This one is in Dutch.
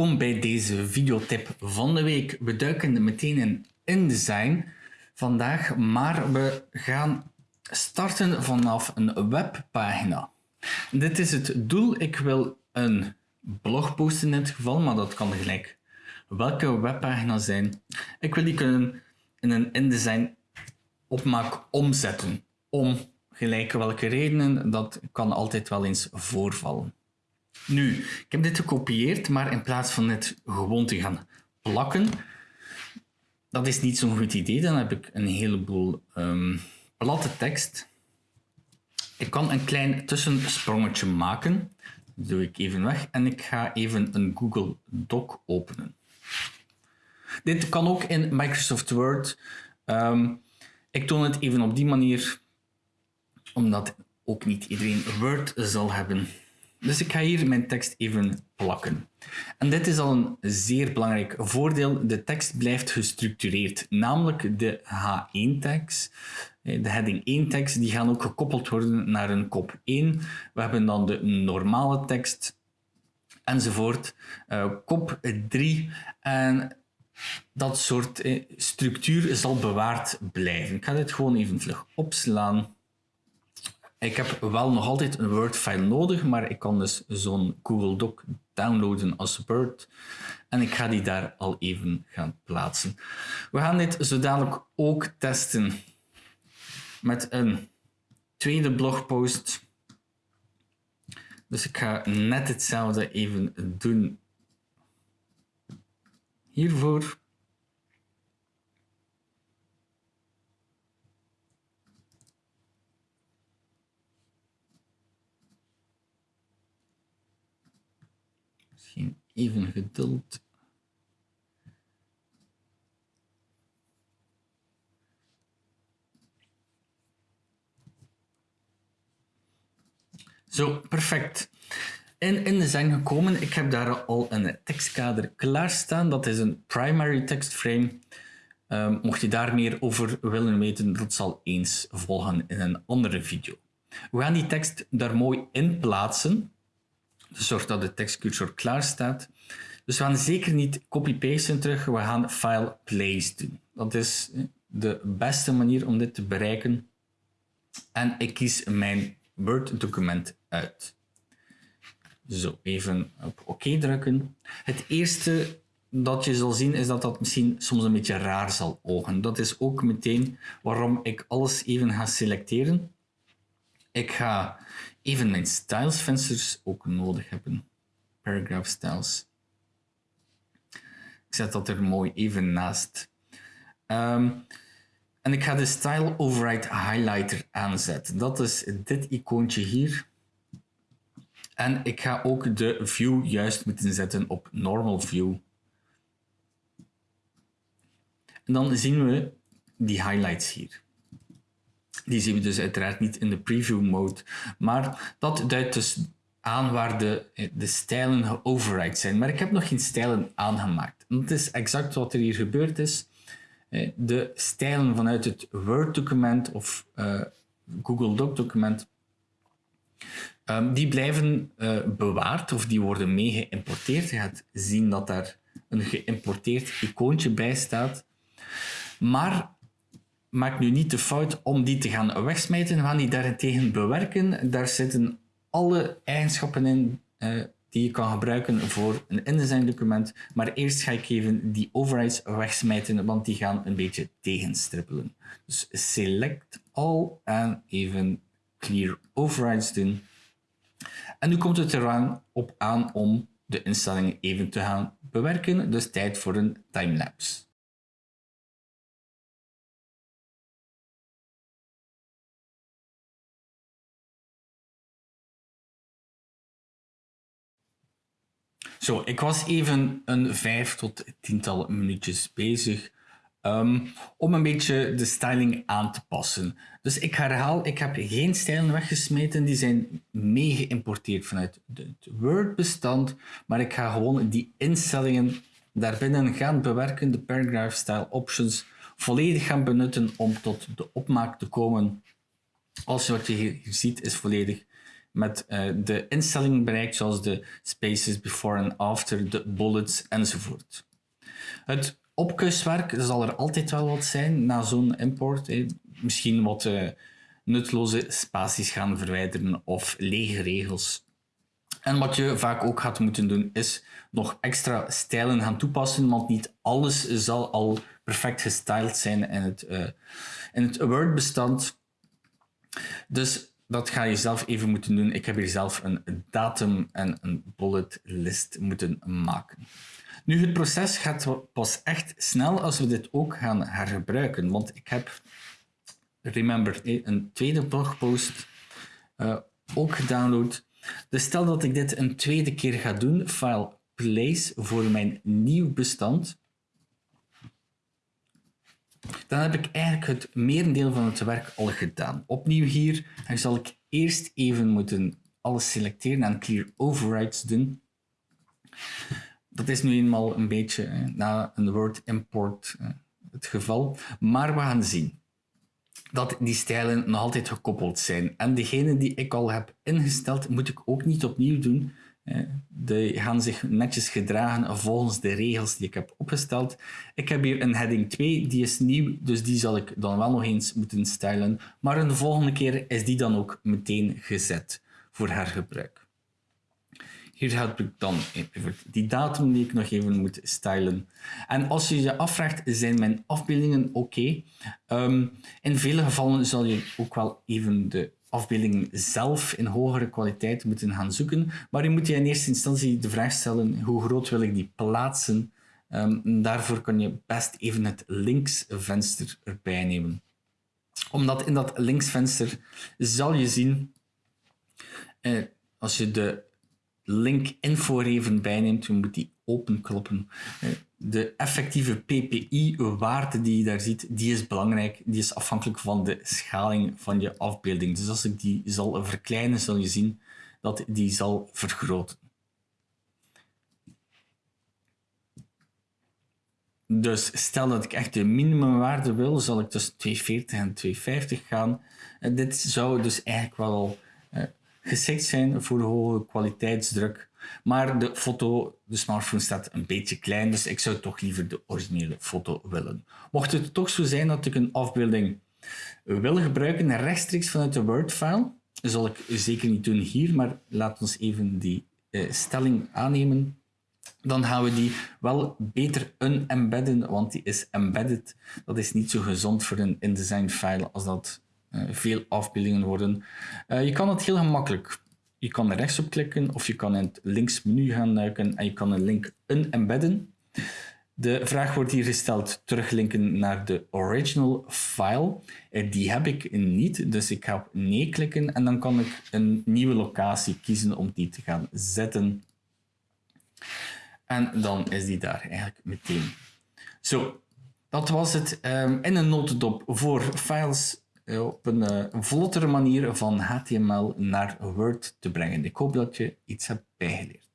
Welkom bij deze videotip van de week. We duiken meteen in InDesign vandaag, maar we gaan starten vanaf een webpagina. Dit is het doel. Ik wil een blog posten in dit geval, maar dat kan gelijk welke webpagina zijn. Ik wil die kunnen in een InDesign opmaak omzetten. Om gelijk welke redenen, dat kan altijd wel eens voorvallen. Nu, ik heb dit gekopieerd, maar in plaats van het gewoon te gaan plakken, dat is niet zo'n goed idee. Dan heb ik een heleboel um, platte tekst. Ik kan een klein tussensprongetje maken. Dat doe ik even weg. En ik ga even een Google Doc openen. Dit kan ook in Microsoft Word. Um, ik toon het even op die manier, omdat ook niet iedereen Word zal hebben. Dus ik ga hier mijn tekst even plakken. En dit is al een zeer belangrijk voordeel. De tekst blijft gestructureerd, namelijk de H1-tags. De heading 1 tekst die gaan ook gekoppeld worden naar een kop 1. We hebben dan de normale tekst enzovoort. Uh, kop 3 en dat soort eh, structuur zal bewaard blijven. Ik ga dit gewoon even vlug opslaan. Ik heb wel nog altijd een Word-file nodig, maar ik kan dus zo'n Google Doc downloaden als Word. En ik ga die daar al even gaan plaatsen. We gaan dit zo dadelijk ook testen met een tweede blogpost. Dus ik ga net hetzelfde even doen hiervoor. Misschien even geduld. Zo, perfect in InDesign gekomen. Ik heb daar al een tekstkader klaarstaan. Dat is een primary text frame. Um, mocht je daar meer over willen weten, dat zal eens volgen in een andere video. We gaan die tekst daar mooi in plaatsen. Dus zorg dat de tekstcursor klaar staat. Dus we gaan zeker niet copy-pasten terug. We gaan file place doen. Dat is de beste manier om dit te bereiken. En ik kies mijn Word document uit. Zo, even op oké drukken. Het eerste dat je zal zien is dat dat misschien soms een beetje raar zal ogen. Dat is ook meteen waarom ik alles even ga selecteren. Ik ga even mijn styles vensters ook nodig hebben. Paragraph styles. Ik zet dat er mooi even naast. Um, en ik ga de style override highlighter aanzetten. Dat is dit icoontje hier. En ik ga ook de view juist moeten zetten op normal view. En dan zien we die highlights hier. Die zien we dus uiteraard niet in de preview mode, maar dat duidt dus aan waar de, stijlen geoverride zijn. Maar ik heb nog geen stijlen aangemaakt. Dat is exact wat er hier gebeurd is. De stijlen vanuit het Word-document of uh, Google Doc-document Ehm, die blijven uh, bewaard of die worden mee geïmporteerd. Je gaat zien dat daar een geïmporteerd icoontje bij staat. Maar maak nu niet de fout om die te gaan wegsmijten. We gaan die daarentegen bewerken. Daar zitten alle eigenschappen in uh, die je kan gebruiken voor een InDesign document. Maar eerst ga ik even die overrides wegsmijten, want die gaan een beetje tegenstrippelen. Dus select all en even clear overrides doen. En nu komt het eraan op aan om de instellingen even te gaan bewerken, dus tijd voor een timelapse. Zo, ik was even een vijf tot tiental minuutjes bezig Um, om een beetje de styling aan te passen. Dus ik herhaal, ik heb geen stijlen weggesmeten, die zijn mee geïmporteerd vanuit het Word-bestand, maar ik ga gewoon die instellingen daarbinnen gaan bewerken, de paragraph style options, volledig gaan benutten om tot de opmaak te komen. Als wat je hier ziet is volledig met uh, de instellingen bereikt, zoals de spaces before en after, de bullets enzovoort. Het opkuswerk zal er altijd wel wat zijn na zo'n import. Misschien wat uh, nutloze spaties gaan verwijderen of lege regels. En wat je vaak ook gaat moeten doen, is nog extra stijlen gaan toepassen, want niet alles zal al perfect gestyled zijn in het, uh, in het Word-bestand. Dus dat ga je zelf even moeten doen. Ik heb hier zelf een datum en een bullet list moeten maken. Nu, het proces gaat pas echt snel als we dit ook gaan hergebruiken. Want ik heb, remember, een tweede blogpost uh, ook gedownload. Dus stel dat ik dit een tweede keer ga doen, file place voor mijn nieuw bestand. Dan heb ik eigenlijk het merendeel van het werk al gedaan. Opnieuw hier dan zal ik eerst even moeten alles selecteren en clear overrides doen. Dat is nu eenmaal een beetje na een word import het geval. Maar we gaan zien dat die stijlen nog altijd gekoppeld zijn. En degene die ik al heb ingesteld, moet ik ook niet opnieuw doen. Die gaan zich netjes gedragen volgens de regels die ik heb opgesteld. Ik heb hier een heading 2, die is nieuw, dus die zal ik dan wel nog eens moeten stylen. Maar een volgende keer is die dan ook meteen gezet voor hergebruik. Hier heb ik dan die datum die ik nog even moet stylen. En als je je afvraagt, zijn mijn afbeeldingen oké? Ehm, in vele gevallen zal je ook wel even de afbeeldingen zelf in hogere kwaliteit moeten gaan zoeken. Maar je moet je in eerste instantie de vraag stellen, hoe groot wil ik die plaatsen? Um, daarvoor kan je best even het linksvenster erbij nemen. Omdat in dat linksvenster zal je zien, eh, als je de link info even bijneemt, je moet die openkloppen. Eh, de effectieve PPI-waarde die je daar ziet, die is belangrijk. Die is afhankelijk van de schaling van je afbeelding. Dus als ik die zal verkleinen, zal je zien dat die zal vergroten. Dus stel dat ik echt de minimumwaarde wil, zal ik tussen 240 en 250 gaan. En dit zou dus eigenlijk wel eh, geschikt zijn voor hoge kwaliteitsdruk. Maar de foto, de smartphone staat een beetje klein, dus ik zou toch liever de originele foto willen. Mocht het toch zo zijn dat ik een afbeelding wil gebruiken rechtstreeks vanuit de Word-file, zal ik zeker niet doen hier, maar laat ons even die uh, stelling aannemen. Dan gaan we die wel beter unembedden, want die is embedded. Dat is niet zo gezond voor een InDesign-file als dat veel afbeeldingen worden. Uh, je kan het heel gemakkelijk je kan er rechts op klikken of je kan in het links menu gaan duiken en je kan een link unembedden. De vraag wordt hier gesteld teruglinken naar de original file. Eh, die heb ik niet, dus ik ga op nee klikken en dan kan ik een nieuwe locatie kiezen om die te gaan zetten. En dan is die daar eigenlijk meteen. Zo, dat was het um, in een notendop voor files eh, op een, vlottere manier van HTML naar Word te brengen. Ik hoop dat je iets hebt bijgeleerd.